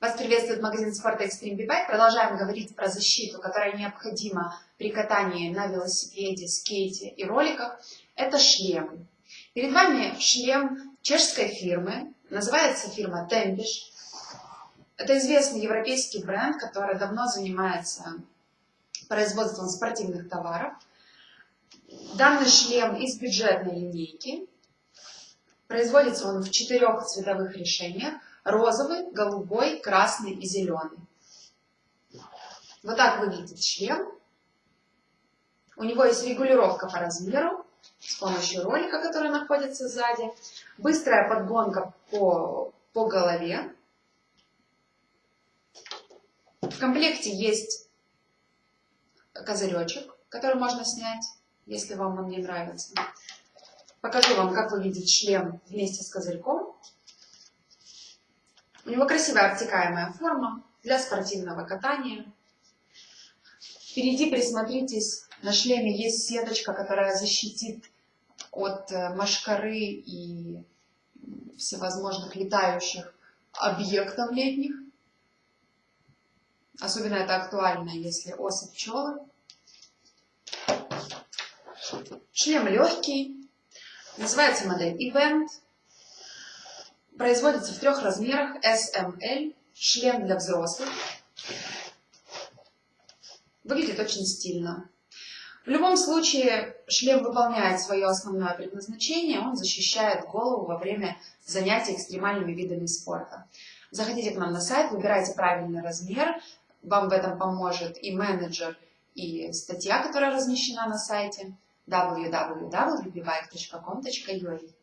Вас приветствует магазин спорта Extreme B-Bike. Продолжаем говорить про защиту, которая необходима при катании на велосипеде, скейте и роликах. Это шлем. Перед вами шлем чешской фирмы. Называется фирма Tempish. Это известный европейский бренд, который давно занимается производством спортивных товаров. Данный шлем из бюджетной линейки. Производится он в четырех цветовых решениях розовый, голубой, красный и зеленый. Вот так выглядит шлем. У него есть регулировка по размеру с помощью ролика, который находится сзади. Быстрая подгонка по, по голове. В комплекте есть козыречек, который можно снять, если вам он не нравится. Покажу вам, как выглядит шлем вместе с козырьком. У него красивая обтекаемая форма для спортивного катания. Впереди присмотритесь, на шлеме есть сеточка, которая защитит от э, машкары и всевозможных летающих объектов летних. Особенно это актуально, если осы пчелы. Шлем легкий. Называется модель Event. Производится в трех размерах SML, шлем для взрослых. Выглядит очень стильно. В любом случае, шлем выполняет свое основное предназначение, он защищает голову во время занятий экстремальными видами спорта. Заходите к нам на сайт, выбирайте правильный размер, вам в этом поможет и менеджер, и статья, которая размещена на сайте www.bbike.com.ua